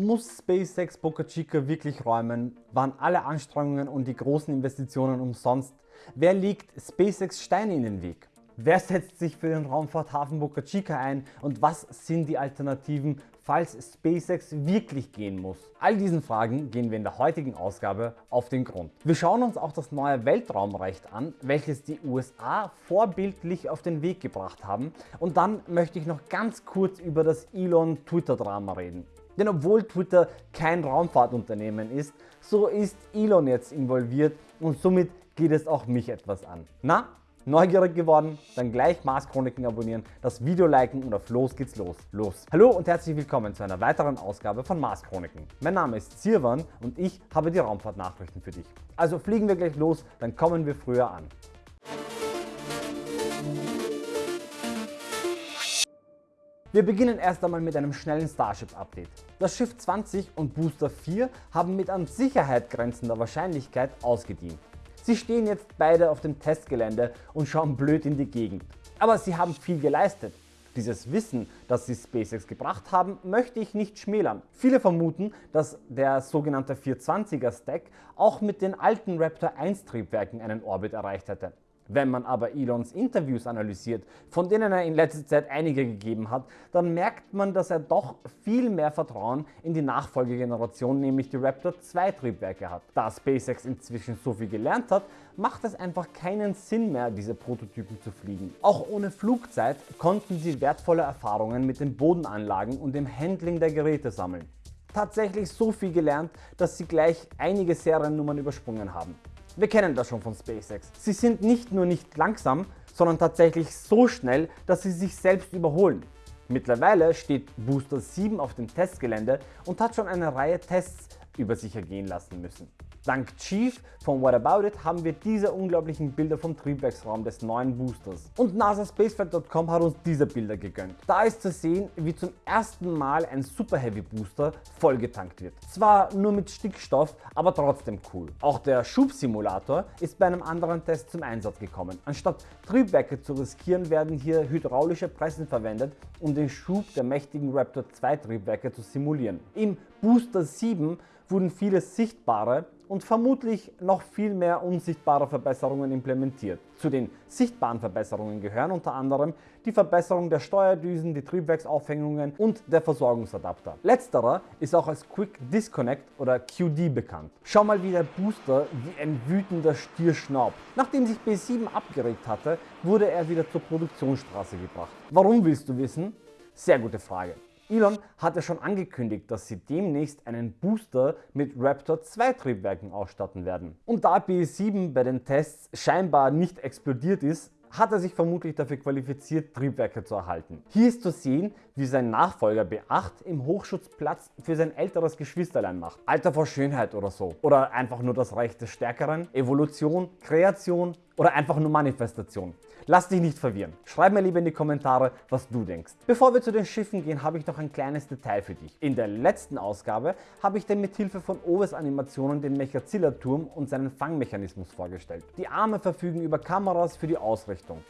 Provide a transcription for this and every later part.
Muss SpaceX Boca Chica wirklich räumen? Waren alle Anstrengungen und die großen Investitionen umsonst? Wer legt SpaceX Steine in den Weg? Wer setzt sich für den Raumfahrthafen Boca Chica ein und was sind die Alternativen, falls SpaceX wirklich gehen muss? All diesen Fragen gehen wir in der heutigen Ausgabe auf den Grund. Wir schauen uns auch das neue Weltraumrecht an, welches die USA vorbildlich auf den Weg gebracht haben und dann möchte ich noch ganz kurz über das Elon Twitter Drama reden. Denn obwohl Twitter kein Raumfahrtunternehmen ist, so ist Elon jetzt involviert und somit geht es auch mich etwas an. Na, Neugierig geworden? Dann gleich Mars Chroniken abonnieren, das Video liken und auf los geht's los. Los! Hallo und herzlich willkommen zu einer weiteren Ausgabe von Mars Chroniken. Mein Name ist Sirwan und ich habe die Raumfahrtnachrichten für dich. Also fliegen wir gleich los, dann kommen wir früher an. Wir beginnen erst einmal mit einem schnellen Starship Update. Das Schiff 20 und Booster 4 haben mit an Sicherheit grenzender Wahrscheinlichkeit ausgedient. Sie stehen jetzt beide auf dem Testgelände und schauen blöd in die Gegend. Aber sie haben viel geleistet. Dieses Wissen, das sie SpaceX gebracht haben, möchte ich nicht schmälern. Viele vermuten, dass der sogenannte 420er Stack auch mit den alten Raptor 1 Triebwerken einen Orbit erreicht hätte. Wenn man aber Elons Interviews analysiert, von denen er in letzter Zeit einige gegeben hat, dann merkt man, dass er doch viel mehr Vertrauen in die Nachfolgegeneration, nämlich die Raptor 2 Triebwerke hat. Da SpaceX inzwischen so viel gelernt hat, macht es einfach keinen Sinn mehr, diese Prototypen zu fliegen. Auch ohne Flugzeit konnten sie wertvolle Erfahrungen mit den Bodenanlagen und dem Handling der Geräte sammeln. Tatsächlich so viel gelernt, dass sie gleich einige Seriennummern übersprungen haben. Wir kennen das schon von SpaceX. Sie sind nicht nur nicht langsam, sondern tatsächlich so schnell, dass sie sich selbst überholen. Mittlerweile steht Booster 7 auf dem Testgelände und hat schon eine Reihe Tests über sich ergehen lassen müssen. Dank Chief von What About It haben wir diese unglaublichen Bilder vom Triebwerksraum des neuen Boosters. Und NASASpaceflight.com hat uns diese Bilder gegönnt. Da ist zu sehen, wie zum ersten Mal ein Super Heavy Booster vollgetankt wird. Zwar nur mit Stickstoff, aber trotzdem cool. Auch der Schubsimulator ist bei einem anderen Test zum Einsatz gekommen. Anstatt Triebwerke zu riskieren, werden hier hydraulische Pressen verwendet, um den Schub der mächtigen Raptor 2 Triebwerke zu simulieren. Im Booster 7 wurden viele sichtbare und vermutlich noch viel mehr unsichtbare Verbesserungen implementiert. Zu den sichtbaren Verbesserungen gehören unter anderem die Verbesserung der Steuerdüsen, die Triebwerksaufhängungen und der Versorgungsadapter. Letzterer ist auch als Quick Disconnect oder QD bekannt. Schau mal wie der Booster wie ein wütender Stier schnaubt. Nachdem sich B7 abgeregt hatte, wurde er wieder zur Produktionsstraße gebracht. Warum willst du wissen? Sehr gute Frage. Elon hatte schon angekündigt, dass sie demnächst einen Booster mit Raptor 2 Triebwerken ausstatten werden. Und da B7 bei den Tests scheinbar nicht explodiert ist, hat er sich vermutlich dafür qualifiziert, Triebwerke zu erhalten. Hier ist zu sehen, wie sein Nachfolger B8 im Hochschutzplatz für sein älteres Geschwisterlein macht. Alter vor Schönheit oder so. Oder einfach nur das Recht des Stärkeren, Evolution, Kreation oder einfach nur Manifestation. Lass dich nicht verwirren. Schreib mir lieber in die Kommentare, was du denkst. Bevor wir zu den Schiffen gehen, habe ich noch ein kleines Detail für dich. In der letzten Ausgabe habe ich dir mit Hilfe von Oves Animationen den Mechazilla-Turm und seinen Fangmechanismus vorgestellt. Die Arme verfügen über Kameras für die Ausrichtung.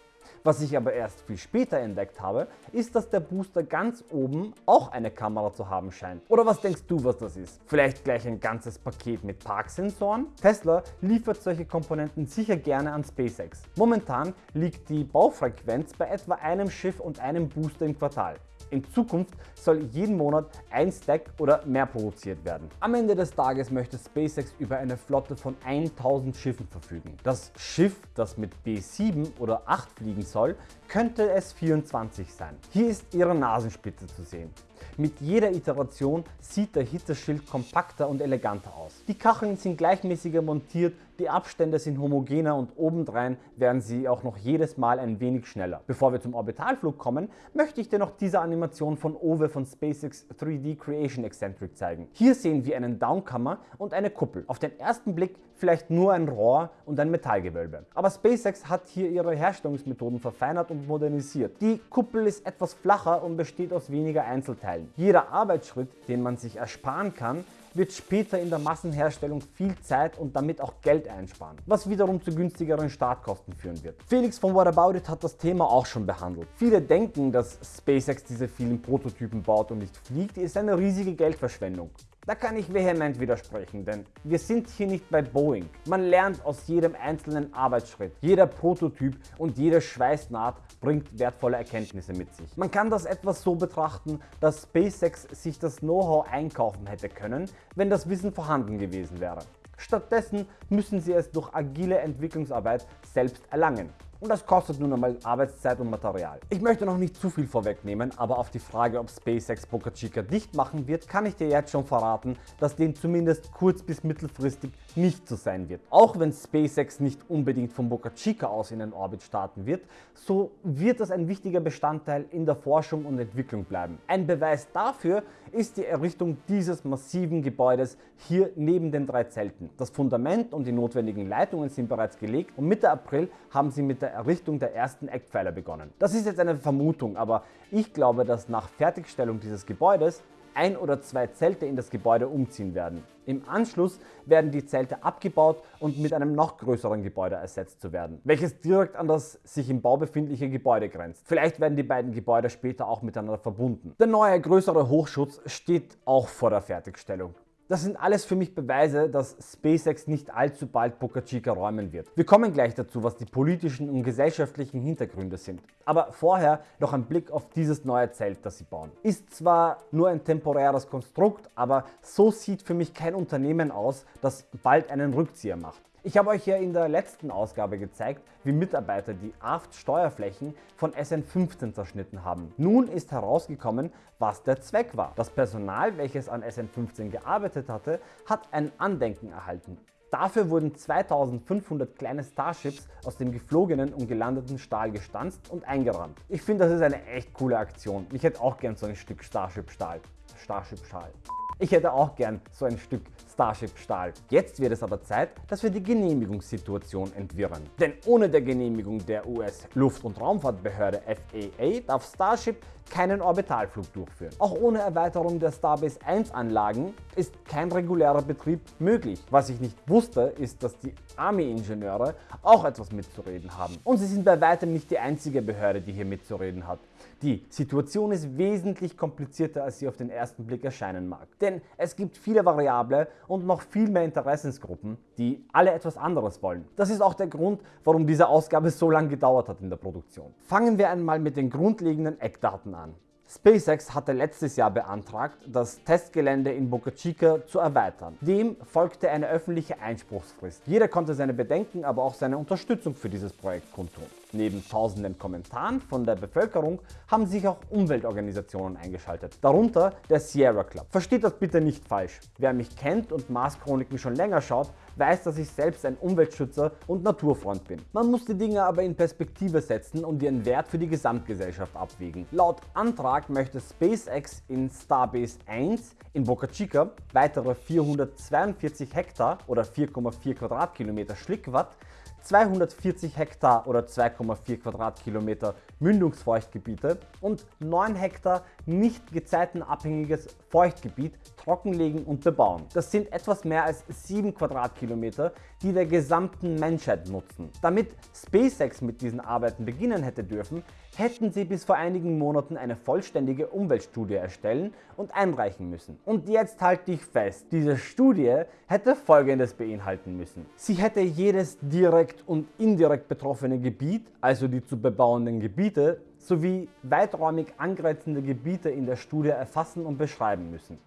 Was ich aber erst viel später entdeckt habe, ist, dass der Booster ganz oben auch eine Kamera zu haben scheint. Oder was denkst du, was das ist? Vielleicht gleich ein ganzes Paket mit Parksensoren? Tesla liefert solche Komponenten sicher gerne an SpaceX. Momentan liegt die Baufrequenz bei etwa einem Schiff und einem Booster im Quartal. In Zukunft soll jeden Monat ein Stack oder mehr produziert werden. Am Ende des Tages möchte SpaceX über eine Flotte von 1000 Schiffen verfügen. Das Schiff, das mit B7 oder 8 fliegen soll, könnte es 24 sein. Hier ist ihre Nasenspitze zu sehen. Mit jeder Iteration sieht der Hitzeschild kompakter und eleganter aus. Die Kacheln sind gleichmäßiger montiert, die Abstände sind homogener und obendrein werden sie auch noch jedes Mal ein wenig schneller. Bevor wir zum Orbitalflug kommen, möchte ich dir noch diese Animation von Ove von SpaceX 3D Creation Eccentric zeigen. Hier sehen wir einen Downkammer und eine Kuppel. Auf den ersten Blick vielleicht nur ein Rohr und ein Metallgewölbe. Aber SpaceX hat hier ihre Herstellungsmethoden verfeinert und modernisiert. Die Kuppel ist etwas flacher und besteht aus weniger Einzelteilen. Jeder Arbeitsschritt, den man sich ersparen kann, wird später in der Massenherstellung viel Zeit und damit auch Geld einsparen, was wiederum zu günstigeren Startkosten führen wird. Felix von What About It hat das Thema auch schon behandelt. Viele denken, dass SpaceX diese vielen Prototypen baut und nicht fliegt, ist eine riesige Geldverschwendung. Da kann ich vehement widersprechen, denn wir sind hier nicht bei Boeing. Man lernt aus jedem einzelnen Arbeitsschritt. Jeder Prototyp und jede Schweißnaht bringt wertvolle Erkenntnisse mit sich. Man kann das etwas so betrachten, dass SpaceX sich das Know-how einkaufen hätte können, wenn das Wissen vorhanden gewesen wäre. Stattdessen müssen sie es durch agile Entwicklungsarbeit selbst erlangen. Und das kostet nun einmal Arbeitszeit und Material. Ich möchte noch nicht zu viel vorwegnehmen, aber auf die Frage, ob SpaceX Boca Chica dicht machen wird, kann ich dir jetzt schon verraten, dass dem zumindest kurz- bis mittelfristig nicht so sein wird. Auch wenn SpaceX nicht unbedingt von Boca Chica aus in den Orbit starten wird, so wird das ein wichtiger Bestandteil in der Forschung und Entwicklung bleiben. Ein Beweis dafür ist die Errichtung dieses massiven Gebäudes hier neben den drei Zelten. Das Fundament und die notwendigen Leitungen sind bereits gelegt und Mitte April haben sie mit der Errichtung der ersten Eckpfeiler begonnen. Das ist jetzt eine Vermutung, aber ich glaube, dass nach Fertigstellung dieses Gebäudes ein oder zwei Zelte in das Gebäude umziehen werden. Im Anschluss werden die Zelte abgebaut und mit einem noch größeren Gebäude ersetzt zu werden, welches direkt an das sich im Bau befindliche Gebäude grenzt. Vielleicht werden die beiden Gebäude später auch miteinander verbunden. Der neue größere Hochschutz steht auch vor der Fertigstellung. Das sind alles für mich Beweise, dass SpaceX nicht allzu bald Boca Chica räumen wird. Wir kommen gleich dazu, was die politischen und gesellschaftlichen Hintergründe sind. Aber vorher noch ein Blick auf dieses neue Zelt, das sie bauen. Ist zwar nur ein temporäres Konstrukt, aber so sieht für mich kein Unternehmen aus, das bald einen Rückzieher macht. Ich habe euch ja in der letzten Ausgabe gezeigt, wie Mitarbeiter die Aft-Steuerflächen von SN15 zerschnitten haben. Nun ist herausgekommen, was der Zweck war. Das Personal, welches an SN15 gearbeitet hatte, hat ein Andenken erhalten. Dafür wurden 2500 kleine Starships aus dem geflogenen und gelandeten Stahl gestanzt und eingerahmt. Ich finde, das ist eine echt coole Aktion. Ich hätte auch gern so ein Stück Starship Stahl. Starship Stahl. Ich hätte auch gern so ein Stück Starship Stahl. Jetzt wird es aber Zeit, dass wir die Genehmigungssituation entwirren. Denn ohne der Genehmigung der US Luft- und Raumfahrtbehörde FAA darf Starship keinen Orbitalflug durchführen. Auch ohne Erweiterung der Starbase 1 Anlagen ist kein regulärer Betrieb möglich. Was ich nicht wusste, ist, dass die Army-Ingenieure auch etwas mitzureden haben. Und sie sind bei weitem nicht die einzige Behörde, die hier mitzureden hat. Die Situation ist wesentlich komplizierter, als sie auf den ersten Blick erscheinen mag. Denn es gibt viele Variable und noch viel mehr Interessensgruppen, die alle etwas anderes wollen. Das ist auch der Grund, warum diese Ausgabe so lange gedauert hat in der Produktion. Fangen wir einmal mit den grundlegenden Eckdaten an. SpaceX hatte letztes Jahr beantragt, das Testgelände in Boca Chica zu erweitern. Dem folgte eine öffentliche Einspruchsfrist. Jeder konnte seine Bedenken, aber auch seine Unterstützung für dieses Projekt kundtun. Neben tausenden Kommentaren von der Bevölkerung haben sich auch Umweltorganisationen eingeschaltet, darunter der Sierra Club. Versteht das bitte nicht falsch. Wer mich kennt und Mars Chroniken schon länger schaut, weiß, dass ich selbst ein Umweltschützer und Naturfreund bin. Man muss die Dinge aber in Perspektive setzen und ihren Wert für die Gesamtgesellschaft abwägen. Laut Antrag möchte SpaceX in Starbase 1 in Boca Chica weitere 442 Hektar oder 4,4 Quadratkilometer Schlickwatt 240 Hektar oder 2,4 Quadratkilometer Mündungsfeuchtgebiete und 9 Hektar nicht gezeitenabhängiges Feuchtgebiet trockenlegen und bebauen. Das sind etwas mehr als 7 Quadratkilometer, die der gesamten Menschheit nutzen. Damit SpaceX mit diesen Arbeiten beginnen hätte dürfen, hätten sie bis vor einigen Monaten eine vollständige Umweltstudie erstellen und einreichen müssen. Und jetzt halte ich fest, diese Studie hätte folgendes beinhalten müssen. Sie hätte jedes direkt und indirekt betroffene Gebiet, also die zu bebauenden Gebiete, sowie weiträumig angrenzende Gebiete in der Studie erfassen und beschreiben müssen.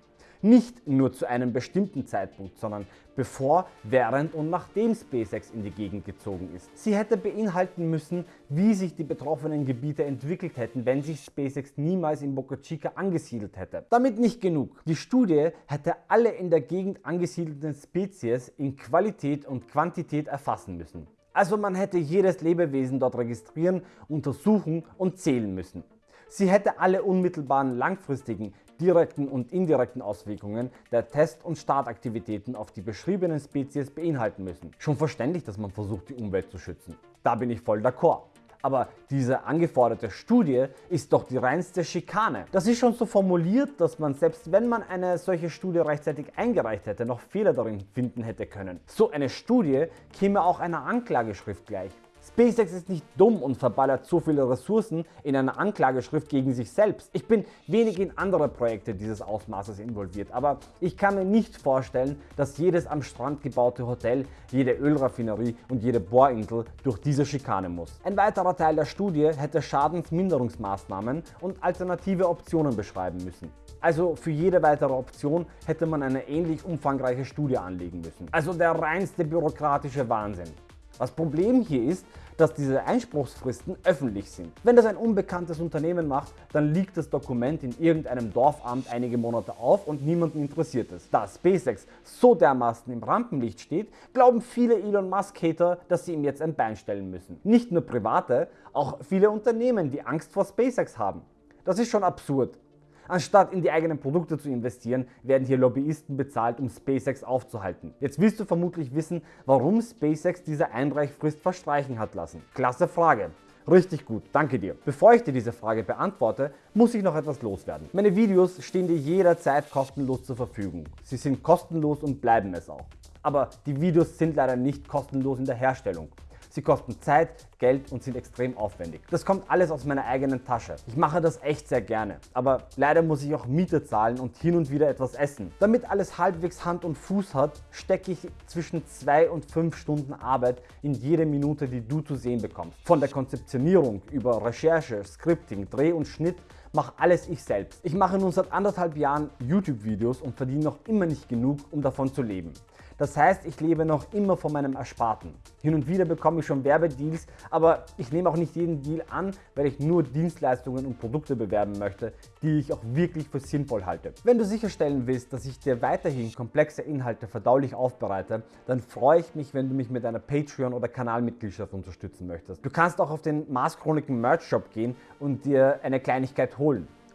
Nicht nur zu einem bestimmten Zeitpunkt, sondern bevor, während und nachdem SpaceX in die Gegend gezogen ist. Sie hätte beinhalten müssen, wie sich die betroffenen Gebiete entwickelt hätten, wenn sich SpaceX niemals in Boca Chica angesiedelt hätte. Damit nicht genug. Die Studie hätte alle in der Gegend angesiedelten Spezies in Qualität und Quantität erfassen müssen. Also man hätte jedes Lebewesen dort registrieren, untersuchen und zählen müssen. Sie hätte alle unmittelbaren langfristigen, direkten und indirekten Auswirkungen der Test- und Startaktivitäten auf die beschriebenen Spezies beinhalten müssen. Schon verständlich, dass man versucht die Umwelt zu schützen. Da bin ich voll d'accord. Aber diese angeforderte Studie ist doch die reinste Schikane. Das ist schon so formuliert, dass man selbst wenn man eine solche Studie rechtzeitig eingereicht hätte, noch Fehler darin finden hätte können. So eine Studie käme auch einer Anklageschrift gleich. SpaceX ist nicht dumm und verballert so viele Ressourcen in einer Anklageschrift gegen sich selbst. Ich bin wenig in andere Projekte dieses Ausmaßes involviert, aber ich kann mir nicht vorstellen, dass jedes am Strand gebaute Hotel, jede Ölraffinerie und jede Bohrinsel durch diese Schikane muss. Ein weiterer Teil der Studie hätte Schadensminderungsmaßnahmen und alternative Optionen beschreiben müssen. Also für jede weitere Option hätte man eine ähnlich umfangreiche Studie anlegen müssen. Also der reinste bürokratische Wahnsinn. Das Problem hier ist, dass diese Einspruchsfristen öffentlich sind. Wenn das ein unbekanntes Unternehmen macht, dann liegt das Dokument in irgendeinem Dorfamt einige Monate auf und niemanden interessiert es. Da SpaceX so dermaßen im Rampenlicht steht, glauben viele Elon Musk Hater, dass sie ihm jetzt ein Bein stellen müssen. Nicht nur private, auch viele Unternehmen, die Angst vor SpaceX haben. Das ist schon absurd. Anstatt in die eigenen Produkte zu investieren, werden hier Lobbyisten bezahlt, um SpaceX aufzuhalten. Jetzt willst du vermutlich wissen, warum SpaceX diese Einreichfrist verstreichen hat lassen. Klasse Frage. Richtig gut, danke dir. Bevor ich dir diese Frage beantworte, muss ich noch etwas loswerden. Meine Videos stehen dir jederzeit kostenlos zur Verfügung. Sie sind kostenlos und bleiben es auch. Aber die Videos sind leider nicht kostenlos in der Herstellung. Sie kosten Zeit, Geld und sind extrem aufwendig. Das kommt alles aus meiner eigenen Tasche. Ich mache das echt sehr gerne, aber leider muss ich auch Miete zahlen und hin und wieder etwas essen. Damit alles halbwegs Hand und Fuß hat, stecke ich zwischen 2 und 5 Stunden Arbeit in jede Minute, die du zu sehen bekommst. Von der Konzeptionierung über Recherche, Scripting, Dreh und Schnitt mache alles ich selbst. Ich mache nun seit anderthalb Jahren YouTube-Videos und verdiene noch immer nicht genug, um davon zu leben. Das heißt, ich lebe noch immer von meinem Ersparten. Hin und wieder bekomme ich schon Werbedeals, aber ich nehme auch nicht jeden Deal an, weil ich nur Dienstleistungen und Produkte bewerben möchte, die ich auch wirklich für sinnvoll halte. Wenn du sicherstellen willst, dass ich dir weiterhin komplexe Inhalte verdaulich aufbereite, dann freue ich mich, wenn du mich mit einer Patreon- oder Kanalmitgliedschaft unterstützen möchtest. Du kannst auch auf den Mars Chroniken Merch Shop gehen und dir eine Kleinigkeit holen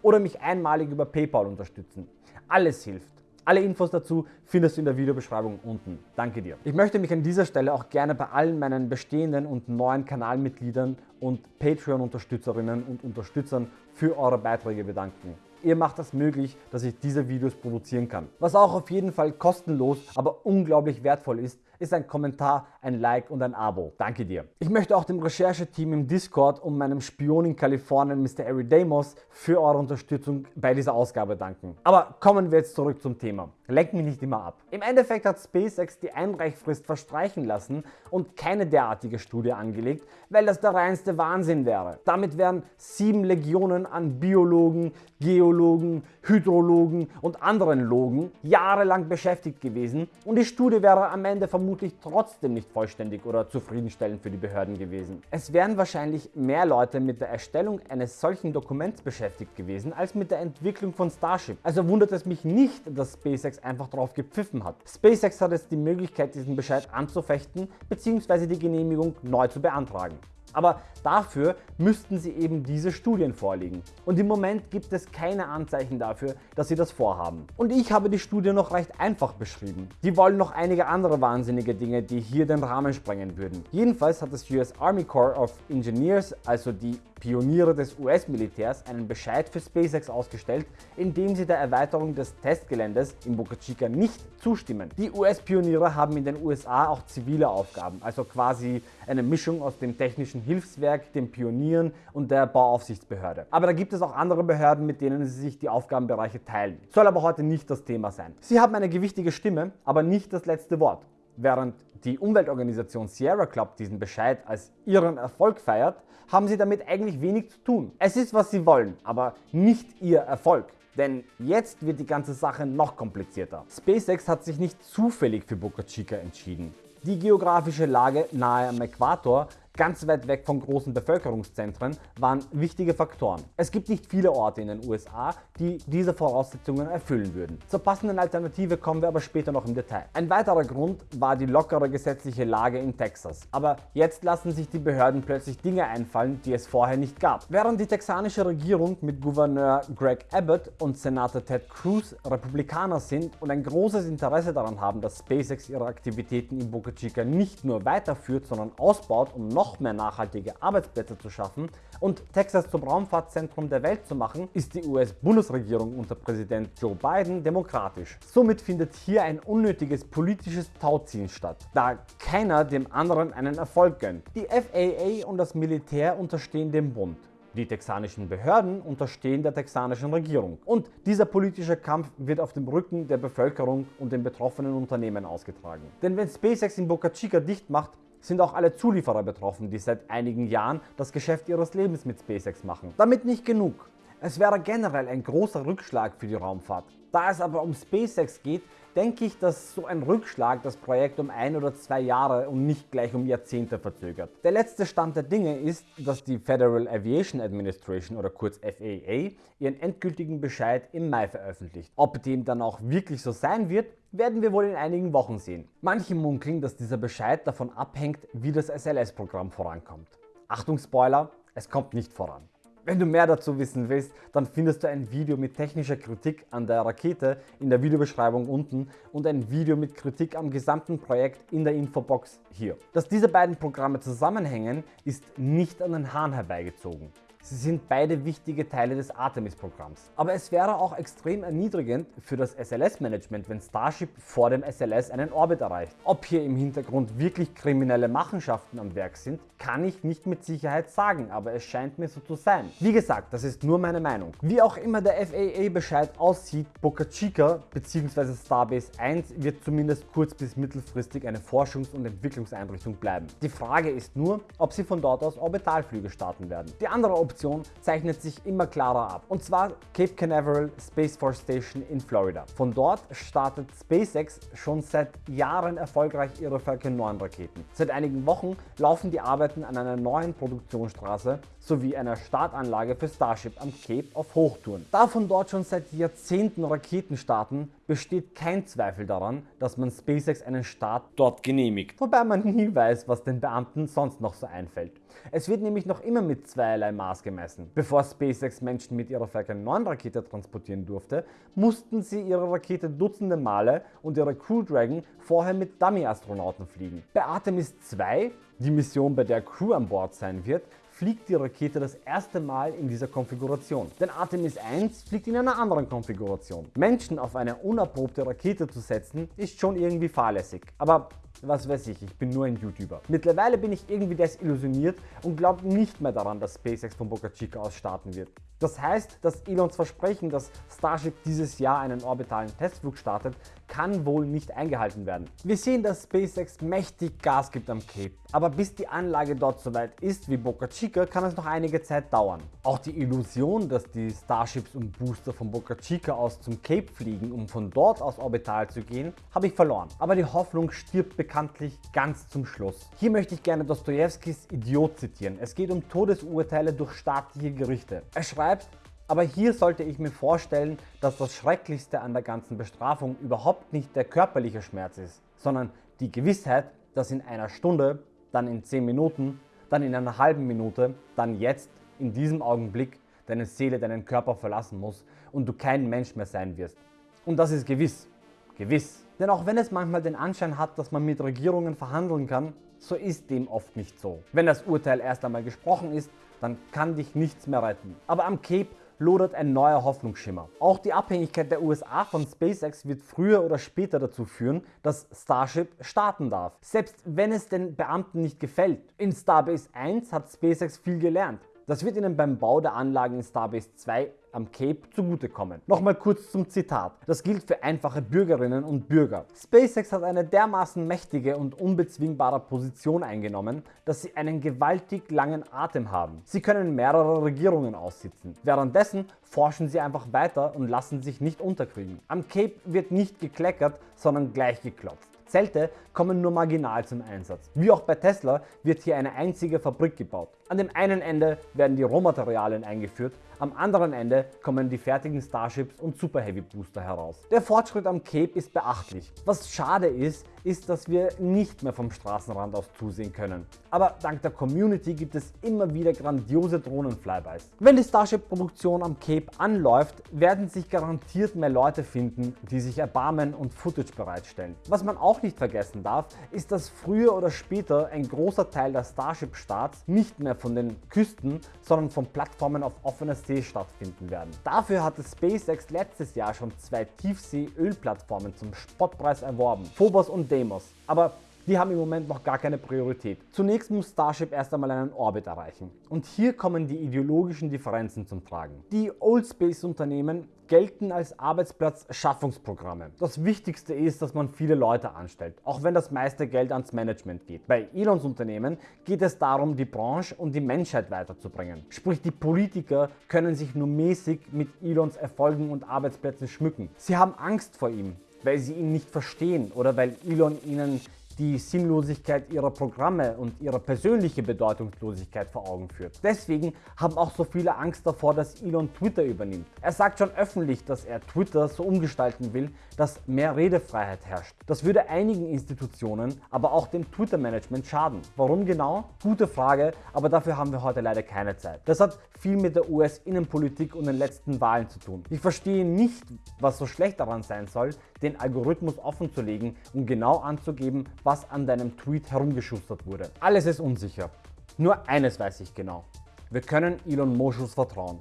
oder mich einmalig über PayPal unterstützen. Alles hilft. Alle Infos dazu findest du in der Videobeschreibung unten. Danke dir. Ich möchte mich an dieser Stelle auch gerne bei allen meinen bestehenden und neuen Kanalmitgliedern und Patreon-Unterstützerinnen und Unterstützern für eure Beiträge bedanken. Ihr macht das möglich, dass ich diese Videos produzieren kann. Was auch auf jeden Fall kostenlos, aber unglaublich wertvoll ist, ist ein Kommentar, ein Like und ein Abo. Danke dir. Ich möchte auch dem Rechercheteam im Discord und meinem Spion in Kalifornien Mr. Eridamos für eure Unterstützung bei dieser Ausgabe danken. Aber kommen wir jetzt zurück zum Thema. Lenk mich nicht immer ab. Im Endeffekt hat SpaceX die Einreichfrist verstreichen lassen und keine derartige Studie angelegt, weil das der reinste Wahnsinn wäre. Damit wären sieben Legionen an Biologen, Geologen, Hydrologen und anderen Logen jahrelang beschäftigt gewesen und die Studie wäre am Ende vermutlich trotzdem nicht vollständig oder zufriedenstellend für die Behörden gewesen. Es wären wahrscheinlich mehr Leute mit der Erstellung eines solchen Dokuments beschäftigt gewesen, als mit der Entwicklung von Starship. Also wundert es mich nicht, dass SpaceX einfach drauf gepfiffen hat. SpaceX hat jetzt die Möglichkeit, diesen Bescheid anzufechten bzw. die Genehmigung neu zu beantragen. Aber dafür müssten sie eben diese Studien vorlegen. Und im Moment gibt es keine Anzeichen dafür, dass sie das vorhaben. Und ich habe die Studie noch recht einfach beschrieben. Die wollen noch einige andere wahnsinnige Dinge, die hier den Rahmen sprengen würden. Jedenfalls hat das US Army Corps of Engineers, also die Pioniere des US-Militärs, einen Bescheid für SpaceX ausgestellt, in dem sie der Erweiterung des Testgeländes in Boca Chica nicht zustimmen. Die US-Pioniere haben in den USA auch zivile Aufgaben, also quasi eine Mischung aus dem technischen Hilfswerk, den Pionieren und der Bauaufsichtsbehörde. Aber da gibt es auch andere Behörden, mit denen sie sich die Aufgabenbereiche teilen. Soll aber heute nicht das Thema sein. Sie haben eine gewichtige Stimme, aber nicht das letzte Wort. Während die Umweltorganisation Sierra Club diesen Bescheid als ihren Erfolg feiert, haben sie damit eigentlich wenig zu tun. Es ist was sie wollen, aber nicht ihr Erfolg. Denn jetzt wird die ganze Sache noch komplizierter. SpaceX hat sich nicht zufällig für Boca Chica entschieden. Die geografische Lage nahe am Äquator ganz weit weg von großen Bevölkerungszentren waren wichtige Faktoren. Es gibt nicht viele Orte in den USA, die diese Voraussetzungen erfüllen würden. Zur passenden Alternative kommen wir aber später noch im Detail. Ein weiterer Grund war die lockere gesetzliche Lage in Texas. Aber jetzt lassen sich die Behörden plötzlich Dinge einfallen, die es vorher nicht gab. Während die texanische Regierung mit Gouverneur Greg Abbott und Senator Ted Cruz Republikaner sind und ein großes Interesse daran haben, dass SpaceX ihre Aktivitäten in Boca Chica nicht nur weiterführt, sondern ausbaut, um noch noch mehr nachhaltige Arbeitsplätze zu schaffen und Texas zum Raumfahrtzentrum der Welt zu machen, ist die US-Bundesregierung unter Präsident Joe Biden demokratisch. Somit findet hier ein unnötiges politisches Tauziehen statt, da keiner dem anderen einen Erfolg gönnt. Die FAA und das Militär unterstehen dem Bund. Die texanischen Behörden unterstehen der texanischen Regierung. Und dieser politische Kampf wird auf dem Rücken der Bevölkerung und den betroffenen Unternehmen ausgetragen. Denn wenn SpaceX in Boca Chica dicht macht, sind auch alle Zulieferer betroffen, die seit einigen Jahren das Geschäft ihres Lebens mit SpaceX machen. Damit nicht genug. Es wäre generell ein großer Rückschlag für die Raumfahrt. Da es aber um SpaceX geht, denke ich, dass so ein Rückschlag das Projekt um ein oder zwei Jahre und nicht gleich um Jahrzehnte verzögert. Der letzte Stand der Dinge ist, dass die Federal Aviation Administration oder kurz FAA ihren endgültigen Bescheid im Mai veröffentlicht. Ob dem dann auch wirklich so sein wird, werden wir wohl in einigen Wochen sehen. Manche munkeln, dass dieser Bescheid davon abhängt, wie das SLS-Programm vorankommt. Achtung Spoiler, es kommt nicht voran. Wenn du mehr dazu wissen willst, dann findest du ein Video mit technischer Kritik an der Rakete in der Videobeschreibung unten und ein Video mit Kritik am gesamten Projekt in der Infobox hier. Dass diese beiden Programme zusammenhängen, ist nicht an den Haaren herbeigezogen. Sie sind beide wichtige Teile des Artemis-Programms. Aber es wäre auch extrem erniedrigend für das SLS-Management, wenn Starship vor dem SLS einen Orbit erreicht. Ob hier im Hintergrund wirklich kriminelle Machenschaften am Werk sind, kann ich nicht mit Sicherheit sagen, aber es scheint mir so zu sein. Wie gesagt, das ist nur meine Meinung. Wie auch immer der FAA-Bescheid aussieht, Boca Chica bzw. Starbase 1 wird zumindest kurz- bis mittelfristig eine Forschungs- und Entwicklungseinrichtung bleiben. Die Frage ist nur, ob sie von dort aus Orbitalflüge starten werden. Die andere Option zeichnet sich immer klarer ab und zwar Cape Canaveral Space Force Station in Florida. Von dort startet SpaceX schon seit Jahren erfolgreich ihre Falcon 9 Raketen. Seit einigen Wochen laufen die Arbeiten an einer neuen Produktionsstraße sowie einer Startanlage für Starship am Cape auf Hochtouren. Da von dort schon seit Jahrzehnten Raketen starten, besteht kein Zweifel daran, dass man SpaceX einen Start dort genehmigt. Wobei man nie weiß, was den Beamten sonst noch so einfällt. Es wird nämlich noch immer mit zweierlei Maß gemessen. Bevor SpaceX Menschen mit ihrer Falcon 9 Rakete transportieren durfte, mussten sie ihre Rakete dutzende Male und ihre Crew Dragon vorher mit Dummy-Astronauten fliegen. Bei Artemis 2, die Mission bei der Crew an Bord sein wird, fliegt die Rakete das erste Mal in dieser Konfiguration. Denn Artemis 1 fliegt in einer anderen Konfiguration. Menschen auf eine unerprobte Rakete zu setzen, ist schon irgendwie fahrlässig. Aber was weiß ich, ich bin nur ein YouTuber. Mittlerweile bin ich irgendwie desillusioniert und glaube nicht mehr daran, dass SpaceX von Boca Chica aus starten wird. Das heißt, dass Elons Versprechen, dass Starship dieses Jahr einen orbitalen Testflug startet, kann wohl nicht eingehalten werden. Wir sehen, dass SpaceX mächtig Gas gibt am Cape, aber bis die Anlage dort soweit ist wie Boca Chica, kann es noch einige Zeit dauern. Auch die Illusion, dass die Starships und Booster von Boca Chica aus zum Cape fliegen, um von dort aus orbital zu gehen, habe ich verloren. Aber die Hoffnung stirbt bekanntlich ganz zum Schluss. Hier möchte ich gerne Dostojewskis Idiot zitieren. Es geht um Todesurteile durch staatliche Gerichte. Er schreibt, aber hier sollte ich mir vorstellen, dass das Schrecklichste an der ganzen Bestrafung überhaupt nicht der körperliche Schmerz ist, sondern die Gewissheit, dass in einer Stunde, dann in 10 Minuten, dann in einer halben Minute, dann jetzt, in diesem Augenblick, deine Seele deinen Körper verlassen muss und du kein Mensch mehr sein wirst. Und das ist gewiss. Gewiss. Denn auch wenn es manchmal den Anschein hat, dass man mit Regierungen verhandeln kann, so ist dem oft nicht so. Wenn das Urteil erst einmal gesprochen ist, dann kann dich nichts mehr retten. Aber am Cape lodert ein neuer Hoffnungsschimmer. Auch die Abhängigkeit der USA von SpaceX wird früher oder später dazu führen, dass Starship starten darf. Selbst wenn es den Beamten nicht gefällt. In Starbase 1 hat SpaceX viel gelernt. Das wird ihnen beim Bau der Anlagen in Starbase 2 am Cape zugutekommen. Nochmal kurz zum Zitat. Das gilt für einfache Bürgerinnen und Bürger. SpaceX hat eine dermaßen mächtige und unbezwingbare Position eingenommen, dass sie einen gewaltig langen Atem haben. Sie können mehrere Regierungen aussitzen. Währenddessen forschen sie einfach weiter und lassen sich nicht unterkriegen. Am Cape wird nicht gekleckert, sondern gleich geklopft. Zelte kommen nur marginal zum Einsatz. Wie auch bei Tesla wird hier eine einzige Fabrik gebaut. An dem einen Ende werden die Rohmaterialien eingeführt, Am anderen Ende kommen die fertigen Starships und Super Heavy Booster heraus. Der Fortschritt am Cape ist beachtlich. Was schade ist, ist, dass wir nicht mehr vom Straßenrand aus zusehen können. Aber dank der Community gibt es immer wieder grandiose Drohnenflybys. Wenn die Starship-Produktion am Cape anläuft, werden sich garantiert mehr Leute finden, die sich erbarmen und Footage bereitstellen. Was man auch nicht vergessen darf, ist, dass früher oder später ein großer Teil der Starship-Starts nicht mehr von den Küsten, sondern von Plattformen auf offener See stattfinden werden. Dafür hatte SpaceX letztes Jahr schon zwei Tiefsee-Ölplattformen zum Spottpreis erworben, Phobos und Deimos. Aber die haben im Moment noch gar keine Priorität. Zunächst muss Starship erst einmal einen Orbit erreichen. Und hier kommen die ideologischen Differenzen zum Tragen. Die Old Space Unternehmen gelten als Arbeitsplatzschaffungsprogramme. Das Wichtigste ist, dass man viele Leute anstellt, auch wenn das meiste Geld ans Management geht. Bei Elons Unternehmen geht es darum, die Branche und die Menschheit weiterzubringen. Sprich, die Politiker können sich nur mäßig mit Elons Erfolgen und Arbeitsplätzen schmücken. Sie haben Angst vor ihm, weil sie ihn nicht verstehen oder weil Elon ihnen die Sinnlosigkeit ihrer Programme und ihre persönliche Bedeutungslosigkeit vor Augen führt. Deswegen haben auch so viele Angst davor, dass Elon Twitter übernimmt. Er sagt schon öffentlich, dass er Twitter so umgestalten will, dass mehr Redefreiheit herrscht. Das würde einigen Institutionen, aber auch dem Twitter-Management schaden. Warum genau? Gute Frage, aber dafür haben wir heute leider keine Zeit. Das hat viel mit der US-Innenpolitik und den letzten Wahlen zu tun. Ich verstehe nicht, was so schlecht daran sein soll, den Algorithmus offen zu legen und genau anzugeben, was an deinem Tweet herumgeschustert wurde. Alles ist unsicher. Nur eines weiß ich genau. Wir können Elon Moschus vertrauen.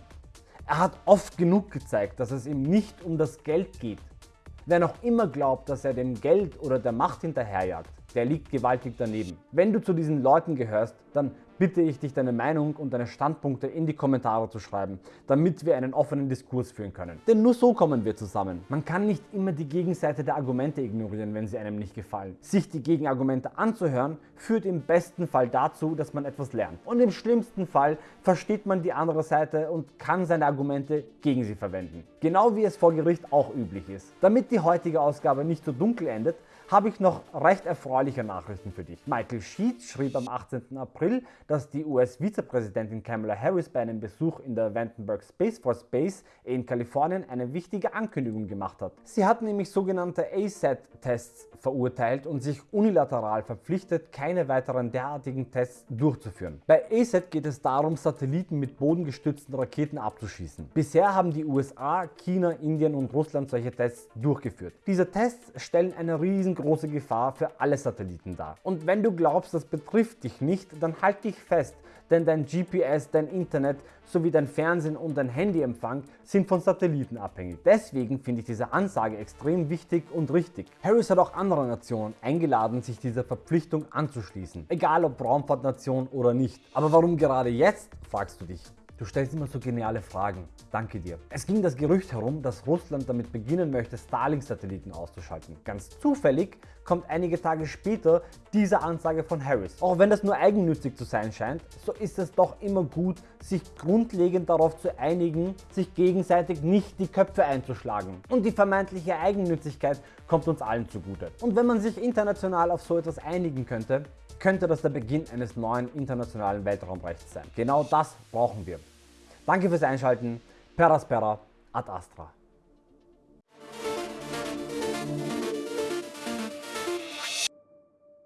Er hat oft genug gezeigt, dass es ihm nicht um das Geld geht. Wer noch immer glaubt, dass er dem Geld oder der Macht hinterherjagt, der liegt gewaltig daneben. Wenn du zu diesen Leuten gehörst, dann bitte ich dich deine Meinung und deine Standpunkte in die Kommentare zu schreiben, damit wir einen offenen Diskurs führen können. Denn nur so kommen wir zusammen. Man kann nicht immer die Gegenseite der Argumente ignorieren, wenn sie einem nicht gefallen. Sich die Gegenargumente anzuhören, führt im besten Fall dazu, dass man etwas lernt. Und im schlimmsten Fall versteht man die andere Seite und kann seine Argumente gegen sie verwenden. Genau wie es vor Gericht auch üblich ist. Damit die heutige Ausgabe nicht so dunkel endet, habe ich noch recht erfreuliche Nachrichten für dich. Michael Sheets schrieb am 18. April, dass die US-Vizepräsidentin Kamala Harris bei einem Besuch in der Vandenberg Space Force Base in Kalifornien eine wichtige Ankündigung gemacht hat. Sie hat nämlich sogenannte ASAT-Tests verurteilt und sich unilateral verpflichtet, keine weiteren derartigen Tests durchzuführen. Bei ASAT geht es darum, Satelliten mit bodengestützten Raketen abzuschießen. Bisher haben die USA, China, Indien und Russland solche Tests durchgeführt. Diese Tests stellen eine riesen große Gefahr für alle Satelliten dar. Und wenn du glaubst, das betrifft dich nicht, dann halt dich fest, denn dein GPS, dein Internet sowie dein Fernsehen und dein Handyempfang sind von Satelliten abhängig. Deswegen finde ich diese Ansage extrem wichtig und richtig. Harris hat auch andere Nationen eingeladen, sich dieser Verpflichtung anzuschließen, egal ob Raumfahrtnation oder nicht. Aber warum gerade jetzt, fragst du dich. Du stellst immer so geniale Fragen. Danke dir. Es ging das Gerücht herum, dass Russland damit beginnen möchte, Starlink-Satelliten auszuschalten. Ganz zufällig kommt einige Tage später diese Ansage von Harris. Auch wenn das nur eigennützig zu sein scheint, so ist es doch immer gut, sich grundlegend darauf zu einigen, sich gegenseitig nicht die Köpfe einzuschlagen. Und die vermeintliche Eigennützigkeit kommt uns allen zugute. Und wenn man sich international auf so etwas einigen könnte, könnte das der Beginn eines neuen internationalen Weltraumrechts sein. Genau das brauchen wir. Danke fürs Einschalten. Peraspera ad Astra.